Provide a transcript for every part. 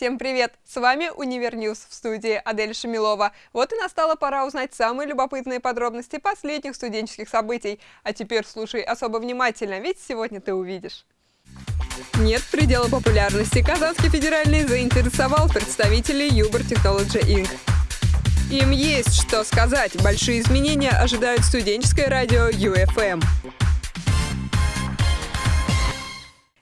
Всем привет! С вами Univer News в студии Адель Шамилова. Вот и настала пора узнать самые любопытные подробности последних студенческих событий. А теперь слушай особо внимательно, ведь сегодня ты увидишь. Нет предела популярности. Казанский федеральный заинтересовал представителей Uber Technology Inc. Им есть что сказать. Большие изменения ожидают студенческое радио UFM.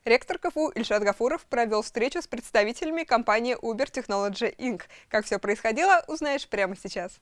Ректор КФУ Ильшат Гафуров провел встречу с представителями компании Uber Technology Inc. Как все происходило, узнаешь прямо сейчас.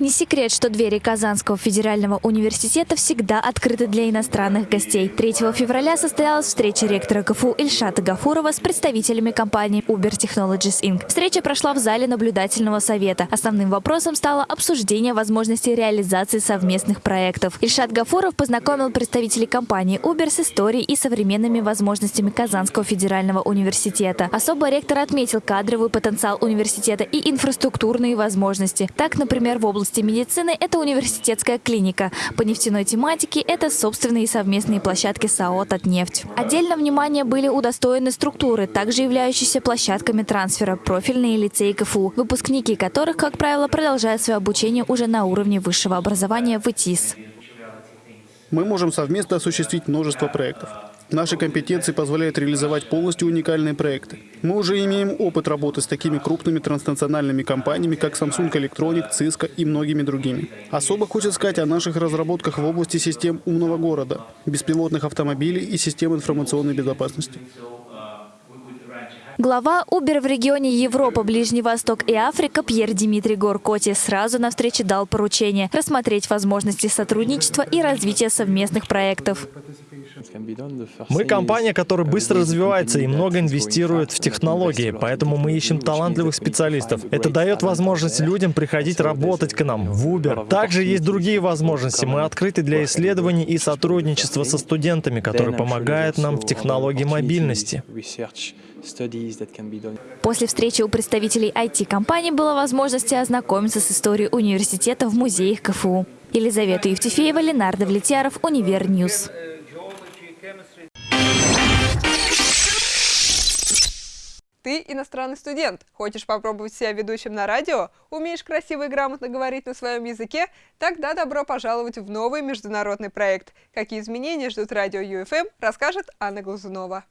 Не секрет, что двери Казанского федерального университета всегда открыты для иностранных гостей. 3 февраля состоялась встреча ректора КФУ Ильшата Гафурова с представителями компании Uber Technologies Inc. Встреча прошла в зале наблюдательного совета. Основным вопросом стало обсуждение возможности реализации совместных проектов. Ильшат Гафуров познакомил представителей компании Uber с историей и современными возможностями Казанского федерального университета. Особо ректор отметил кадровый потенциал университета и инфраструктурные возможности. Так, например, в области области медицины – это университетская клиника. По нефтяной тематике – это собственные совместные площадки САО «Татнефть». Отдельно внимание были удостоены структуры, также являющиеся площадками трансфера, профильные лицеи КФУ, выпускники которых, как правило, продолжают свое обучение уже на уровне высшего образования в ИТИС. Мы можем совместно осуществить множество проектов. Наши компетенции позволяют реализовать полностью уникальные проекты. Мы уже имеем опыт работы с такими крупными транснациональными компаниями, как Samsung Electronic, Cisco и многими другими. Особо хочется сказать о наших разработках в области систем умного города, беспилотных автомобилей и систем информационной безопасности. Глава Uber в регионе Европа, Ближний Восток и Африка Пьер Дмитрий Горкоти сразу на встрече дал поручение рассмотреть возможности сотрудничества и развития совместных проектов. Мы компания, которая быстро развивается и много инвестирует в технологии, поэтому мы ищем талантливых специалистов. Это дает возможность людям приходить работать к нам в Uber. Также есть другие возможности. Мы открыты для исследований и сотрудничества со студентами, которые помогают нам в технологии мобильности. После встречи у представителей IT-компаний была возможность ознакомиться с историей университета в музеях КФУ. Елизавета Евтефеева, Ленар Давлетьяров, Univer News. Ты иностранный студент, хочешь попробовать себя ведущим на радио, умеешь красиво и грамотно говорить на своем языке, тогда добро пожаловать в новый международный проект. Какие изменения ждут радио UFM, расскажет Анна Глазунова.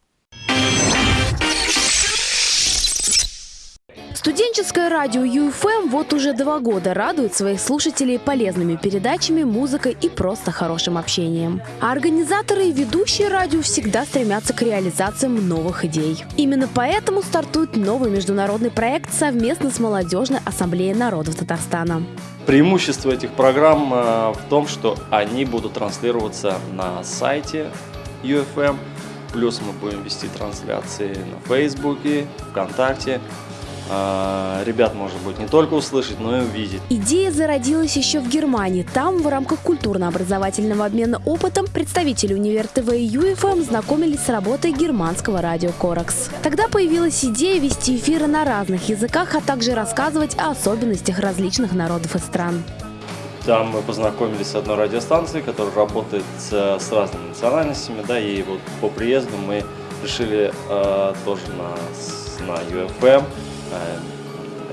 Студенческое радио UFM вот уже два года радует своих слушателей полезными передачами, музыкой и просто хорошим общением. А организаторы и ведущие радио всегда стремятся к реализациям новых идей. Именно поэтому стартует новый международный проект совместно с Молодежной ассамблеей народов Татарстана. Преимущество этих программ э, в том, что они будут транслироваться на сайте UFM, плюс мы будем вести трансляции на Фейсбуке, ВКонтакте, ребят можно будет не только услышать, но и увидеть. Идея зародилась еще в Германии. Там в рамках культурно-образовательного обмена опытом представители Универ ТВ и ЮФМ знакомились с работой германского радио Коракс. Тогда появилась идея вести эфиры на разных языках, а также рассказывать о особенностях различных народов и стран. Там мы познакомились с одной радиостанцией, которая работает с, с разными национальностями, да, и вот по приезду мы решили э, тоже на, на UFM Э,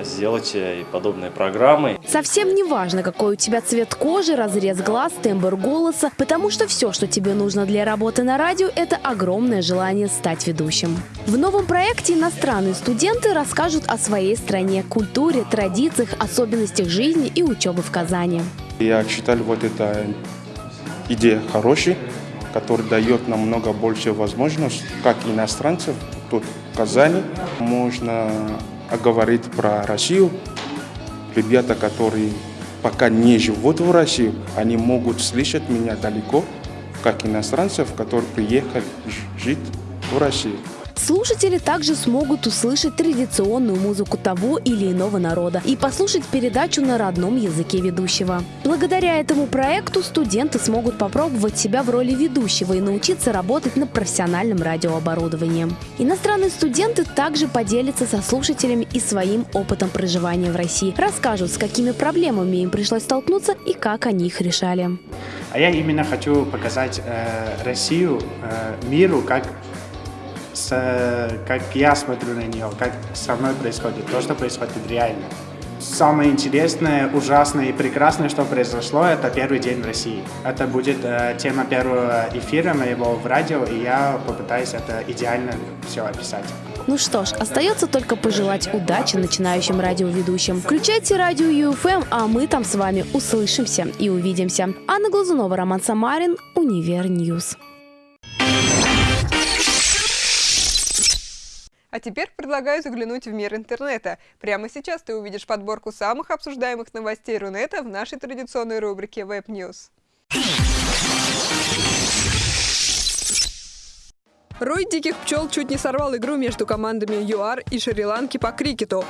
сделать э, и подобные программы. Совсем не важно, какой у тебя цвет кожи, разрез глаз, тембр голоса, потому что все, что тебе нужно для работы на радио, это огромное желание стать ведущим. В новом проекте иностранные студенты расскажут о своей стране, культуре, традициях, особенностях жизни и учебы в Казани. Я считаю, вот эта идея хорошая, которая дает нам много больше возможностей, как иностранцев тут в Казани. Можно а говорить про Россию, ребята, которые пока не живут в России, они могут слышать меня далеко, как иностранцев, которые приехали жить в Россию. Слушатели также смогут услышать традиционную музыку того или иного народа и послушать передачу на родном языке ведущего. Благодаря этому проекту студенты смогут попробовать себя в роли ведущего и научиться работать на профессиональном радиооборудовании. Иностранные студенты также поделятся со слушателями и своим опытом проживания в России, расскажут, с какими проблемами им пришлось столкнуться и как они их решали. А я именно хочу показать э, Россию э, миру как с, как я смотрю на нее, как со мной происходит, то, что происходит реально. Самое интересное, ужасное и прекрасное, что произошло, это первый день в России. Это будет э, тема первого эфира моего в радио, и я попытаюсь это идеально все описать. Ну что ж, остается только пожелать удачи начинающим радиоведущим. Включайте радио UFM, а мы там с вами услышимся и увидимся. Анна Глазунова, Роман Самарин, Univer News. А теперь предлагаю заглянуть в мир интернета. Прямо сейчас ты увидишь подборку самых обсуждаемых новостей Рунета в нашей традиционной рубрике Web News. Рой диких пчел чуть не сорвал игру между командами ЮАР и Шри-Ланки по крикету.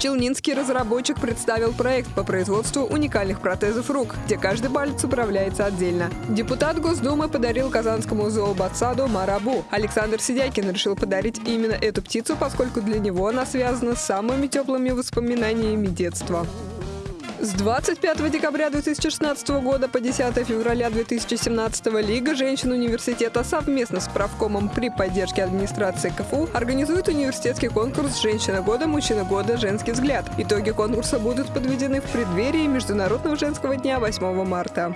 Челнинский разработчик представил проект по производству уникальных протезов рук, где каждый палец управляется отдельно. Депутат Госдумы подарил казанскому зообатсаду Марабу. Александр Сидякин решил подарить именно эту птицу, поскольку для него она связана с самыми теплыми воспоминаниями детства. С 25 декабря 2016 года по 10 февраля 2017 Лига женщин университета совместно с правкомом при поддержке администрации КФУ организует университетский конкурс «Женщина года, мужчина года, женский взгляд». Итоги конкурса будут подведены в преддверии Международного женского дня 8 марта.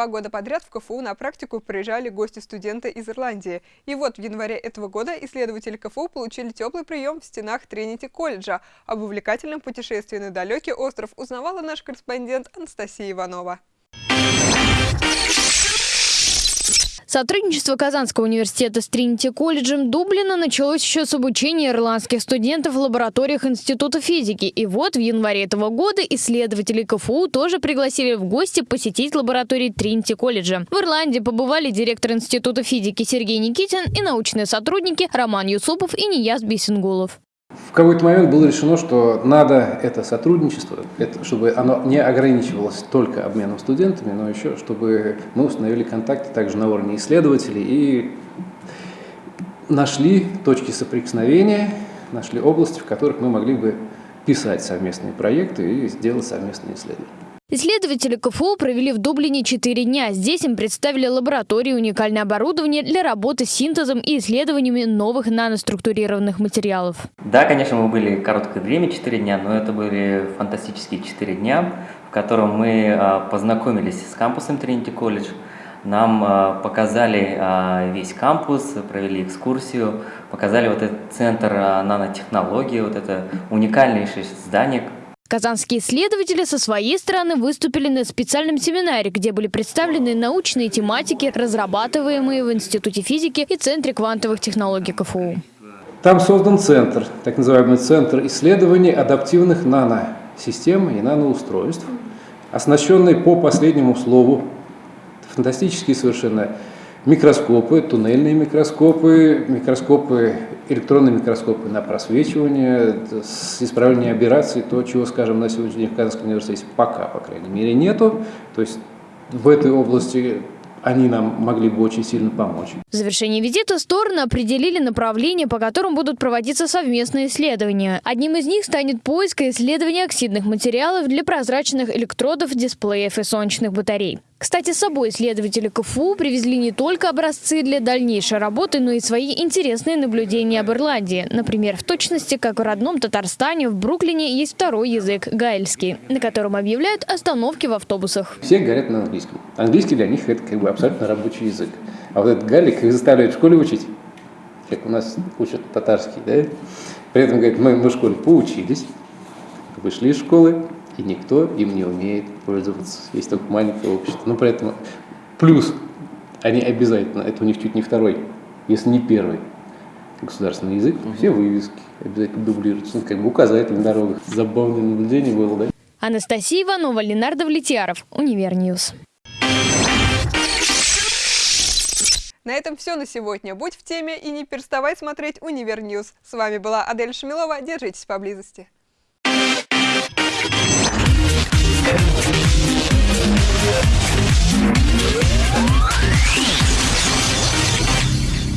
Два года подряд в КФУ на практику приезжали гости-студенты из Ирландии. И вот в январе этого года исследователи КФУ получили теплый прием в стенах Тринити колледжа. Об увлекательном путешествии на далекий остров узнавала наш корреспондент Анастасия Иванова. Сотрудничество Казанского университета с Тринити колледжем Дублина началось еще с обучения ирландских студентов в лабораториях Института физики. И вот в январе этого года исследователи КФУ тоже пригласили в гости посетить лаборатории Тринити колледжа. В Ирландии побывали директор Института физики Сергей Никитин и научные сотрудники Роман Юсупов и Нияз Бисенгулов. В какой-то момент было решено, что надо это сотрудничество, это, чтобы оно не ограничивалось только обменом студентами, но еще чтобы мы установили контакты также на уровне исследователей и нашли точки соприкосновения, нашли области, в которых мы могли бы писать совместные проекты и сделать совместные исследования. Исследователи КФУ провели в Дублине 4 дня. Здесь им представили лаборатории уникальное оборудование для работы с синтезом и исследованиями новых наноструктурированных материалов. Да, конечно, мы были короткое время, 4 дня, но это были фантастические 4 дня, в котором мы а, познакомились с кампусом Trinity College, нам а, показали а, весь кампус, провели экскурсию, показали вот этот центр нанотехнологии, вот это уникальнейшее здание, Казанские исследователи со своей стороны выступили на специальном семинаре, где были представлены научные тематики, разрабатываемые в Институте физики и Центре квантовых технологий КФУ. Там создан центр, так называемый Центр исследований адаптивных наносистем и наноустройств, оснащенный по последнему слову, фантастические совершенно микроскопы, туннельные микроскопы, микроскопы, электронные микроскопы на просвечивание, с исправлением аберраций, то, чего, скажем, на сегодняшний день в Казанском университете пока, по крайней мере, нету. То есть в этой области они нам могли бы очень сильно помочь. В завершении визита стороны определили направления, по которым будут проводиться совместные исследования. Одним из них станет поиск и исследование оксидных материалов для прозрачных электродов, дисплеев и солнечных батарей. Кстати, с собой исследователи КФУ привезли не только образцы для дальнейшей работы, но и свои интересные наблюдения об Ирландии. Например, в точности, как в родном Татарстане, в Бруклине есть второй язык – гайльский, на котором объявляют остановки в автобусах. Все говорят на английском. Английский для них – это как бы абсолютно рабочий язык. А вот этот галик их заставляют в школе учить, как у нас учат татарский, да? При этом, говорят, мы, мы в школе поучились, вышли из школы, и никто им не умеет пользоваться. Есть только маленькое общество. Но при этом плюс они обязательно, это у них чуть не второй, если не первый государственный язык, угу. все вывески обязательно дублируются, ну, как бы указатели на дорогах. Забавное наблюдение было, да? Анастасия Иванова, Ленар Давлетьяров, Univer News. На этом все на сегодня. Будь в теме и не переставай смотреть Univer News. С вами была Адель Шамилова. Держитесь поблизости. Yeah.